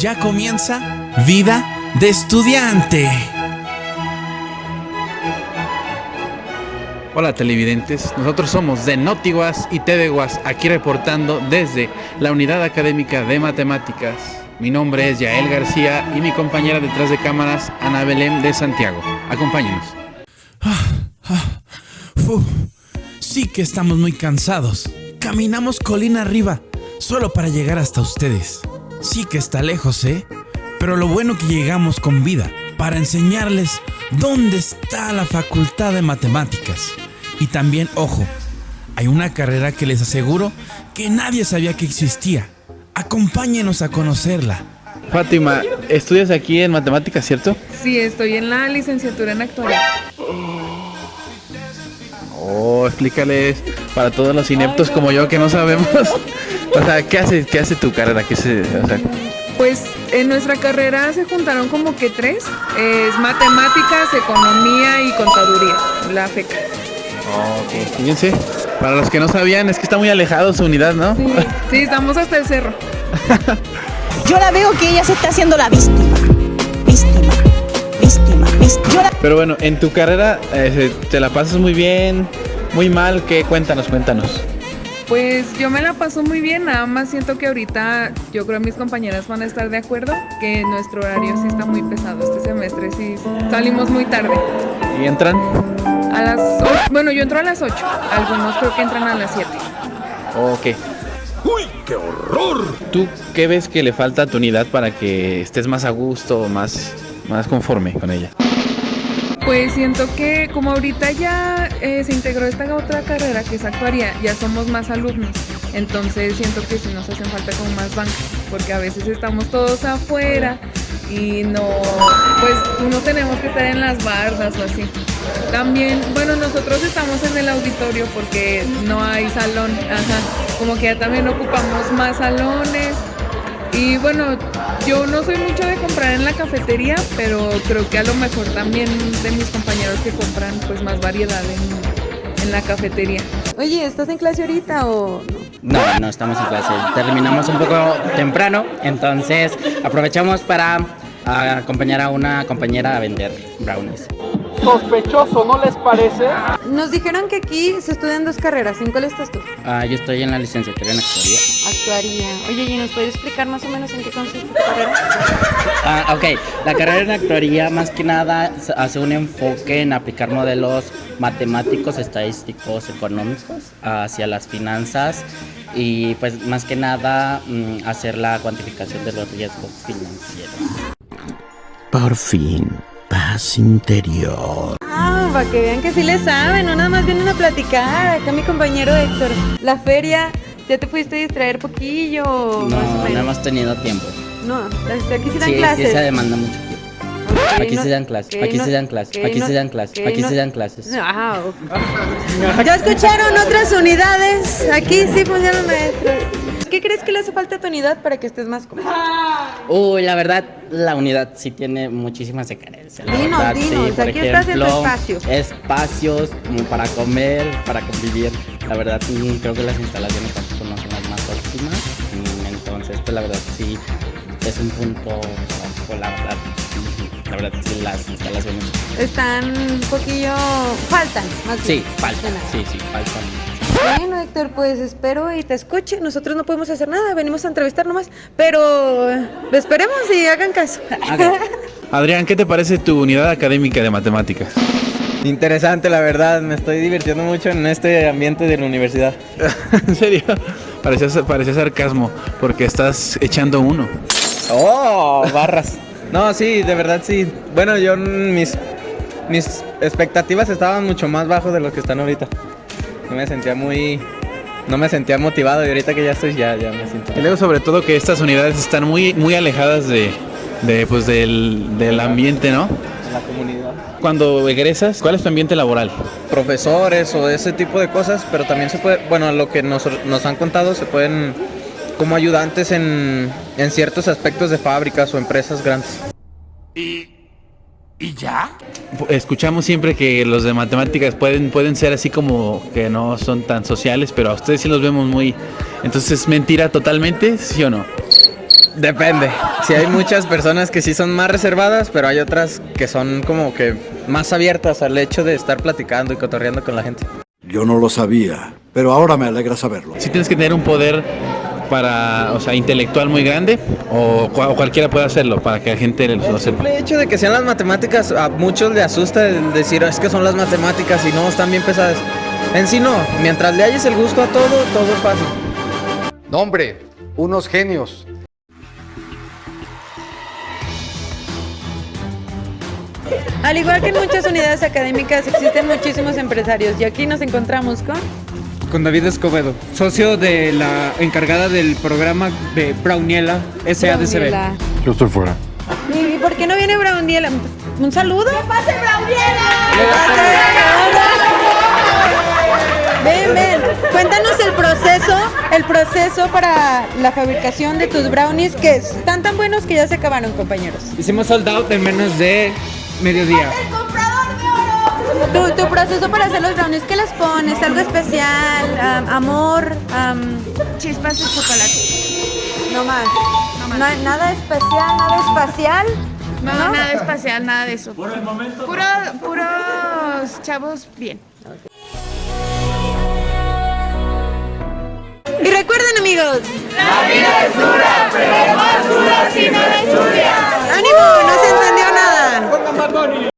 Ya comienza Vida de Estudiante. Hola televidentes, nosotros somos de Notiguas y Tedeguas, aquí reportando desde la Unidad Académica de Matemáticas. Mi nombre es Yael García y mi compañera detrás de cámaras, Ana Belén de Santiago. Acompáñenos. sí que estamos muy cansados. Caminamos colina arriba, solo para llegar hasta ustedes. Sí que está lejos, ¿eh? Pero lo bueno que llegamos con vida, para enseñarles dónde está la Facultad de Matemáticas. Y también, ojo, hay una carrera que les aseguro que nadie sabía que existía. Acompáñenos a conocerla. Fátima, estudias aquí en matemáticas, ¿cierto? Sí, estoy en la licenciatura en actualidad. Oh, explícales para todos los ineptos como yo que no sabemos. o sea, ¿qué hace, qué hace tu carrera? ¿Qué se, Pues en nuestra carrera se juntaron como que tres. Es matemáticas, economía y contaduría, la FECA. ok, fíjense. Para los que no sabían, es que está muy alejado su unidad, ¿no? Sí, sí estamos hasta el cerro. Yo la veo que ella se está haciendo la víctima. Víctima. Víctima. víctima. Pero bueno, en tu carrera eh, te la pasas muy bien, muy mal. ¿Qué? Cuéntanos, cuéntanos. Pues yo me la paso muy bien, nada más siento que ahorita yo creo que mis compañeras van a estar de acuerdo que nuestro horario sí está muy pesado este semestre, sí salimos muy tarde. ¿Y entran? A las 8, bueno yo entro a las 8, algunos creo que entran a las 7. Ok. ¡Uy, qué horror! ¿Tú qué ves que le falta a tu unidad para que estés más a gusto, más, más conforme con ella? Pues siento que como ahorita ya eh, se integró esta otra carrera que es actuaría, ya somos más alumnos, entonces siento que sí nos hacen falta como más bancas, porque a veces estamos todos afuera y no, pues no tenemos que estar en las bardas o así. También, bueno, nosotros estamos en el auditorio porque no hay salón, ajá, como que ya también ocupamos más salones y bueno, yo no soy mucho de comprar en la cafetería, pero creo que a lo mejor también de mis compañeros que compran pues más variedad en, en la cafetería. Oye, ¿estás en clase ahorita o no? No, no estamos en clase. Terminamos un poco temprano, entonces aprovechamos para acompañar a una compañera a vender brownies sospechoso, ¿no les parece? Nos dijeron que aquí se estudian dos carreras. ¿En cuál estás tú? Ah, yo estoy en la licenciatura en actuaría. Actuaría. Oye, ¿y nos puedes explicar más o menos en qué consiste tu carrera? Ah, ok. La carrera en actuaría más que nada hace un enfoque en aplicar modelos matemáticos, estadísticos, económicos hacia las finanzas y pues más que nada mm, hacer la cuantificación de los riesgos financieros. Por fin paz interior. Ah, para que vean que sí le saben, no nada más vienen a platicar. Acá mi compañero Héctor. La feria, ¿ya te pudiste distraer poquillo? No, no hemos tenido tiempo. No, aquí sí dan clases. Sí, se demanda mucho tiempo. aquí, se dan clases, aquí se dan clases, aquí se dan clases, aquí se dan clases. ¿Ya escucharon otras unidades? Aquí sí funcionan maestros. ¿Qué crees que le hace falta a tu unidad para que estés más cómodo? Uy, la verdad, la unidad sí tiene muchísimas carencias. Dinos, dinos, aquí estás en tu espacio. Espacios como para comer, para convivir. La verdad, mm, creo que las instalaciones tampoco no son las más óptimas. Mm, entonces, pues la verdad, sí, es un punto, la verdad, la verdad, sí, las instalaciones. Están un poquillo, faltan, más Sí, faltan, sí, sí, faltan. Bueno, Héctor, pues espero y te escuche. Nosotros no podemos hacer nada, venimos a entrevistar nomás, pero esperemos y hagan caso. Adrián, ¿qué te parece tu unidad académica de matemáticas? Interesante, la verdad, me estoy divirtiendo mucho en este ambiente de la universidad. ¿En serio? Parecía, parecía sarcasmo, porque estás echando uno. ¡Oh! Barras. No, sí, de verdad sí. Bueno, yo mis, mis expectativas estaban mucho más bajo de lo que están ahorita no me sentía muy no me sentía motivado y ahorita que ya estoy ya, ya me siento. Y luego sobre todo que estas unidades están muy, muy alejadas de, de pues del, del, ambiente, ¿no? De la comunidad. Cuando egresas, ¿cuál es tu ambiente laboral? Profesores o ese tipo de cosas, pero también se puede, bueno, lo que nos, nos han contado, se pueden como ayudantes en, en ciertos aspectos de fábricas o empresas grandes. Y ¿Y ya? Escuchamos siempre que los de matemáticas pueden, pueden ser así como que no son tan sociales, pero a ustedes sí los vemos muy... Entonces, ¿es mentira totalmente? ¿Sí o no? Depende. Si hay muchas personas que sí son más reservadas, pero hay otras que son como que más abiertas al hecho de estar platicando y cotorreando con la gente. Yo no lo sabía, pero ahora me alegra saberlo. Si tienes que tener un poder para, o sea, intelectual muy grande o, cua- o cualquiera puede hacerlo para que la gente lo El sepa. simple hecho de que sean las matemáticas, a muchos le asusta el decir es que son las matemáticas y no están bien pesadas. En sí no, mientras le hayas el gusto a todo, todo es fácil. No, hombre, unos genios. Al igual que en muchas unidades académicas existen muchísimos empresarios y aquí nos encontramos con... Con David Escobedo, socio de la encargada del programa de Brauniela SADCB. Yo estoy fuera. ¿Y por qué no viene Brauniela? ¿Un saludo? ¡Que pase Brauniela! Ven, ven, cuéntanos el proceso, el proceso para la fabricación de tus brownies que están tan buenos que ya se acabaron, compañeros. Hicimos sold out en menos de mediodía. Tu, tu proceso para hacer los brownies, ¿qué les pones? ¿Algo especial? Am- ¿Amor? am, Chispas de chocolate. no más. No hay nada especial, nada espacial. No, nada espacial, nada de eso. Por el momento. Puro, puros chavos bien. Y recuerden, amigos. La vida es dura, pero más dura si no la estudias. ¡Ánimo! ¡No se